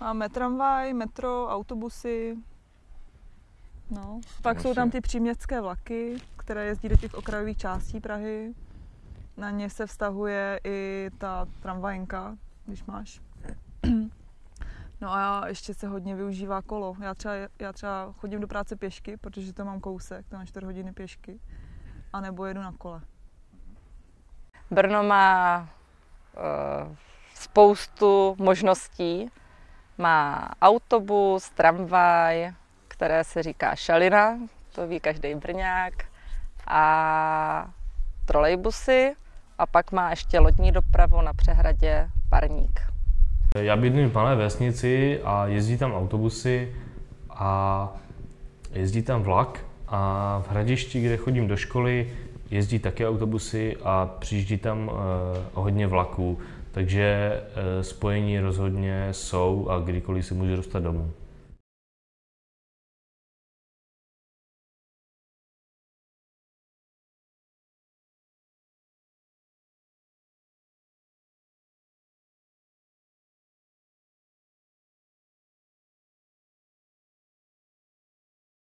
Máme tramvaj, metro, autobusy. No. Pak jsou tam ty příměstské vlaky, které jezdí do těch okrajových částí Prahy. Na ně se vztahuje i ta tramvajenka, když máš. No a ještě se hodně využívá kolo. Já třeba, já třeba chodím do práce pěšky, protože to mám kousek, to mám 4 hodiny pěšky. A nebo jedu na kole. Brno má uh, spoustu možností. Má autobus, tramvaj, které se říká šalina, to ví každý Brňák, a trolejbusy a pak má ještě lodní dopravu na přehradě Parník. Já bydlím v malé vesnici a jezdí tam autobusy a jezdí tam vlak a v Hradišti, kde chodím do školy, jezdí také autobusy a přijíždí tam uh, hodně vlaků, takže uh, spojení rozhodně jsou a kdykoliv se můžu dostat domů.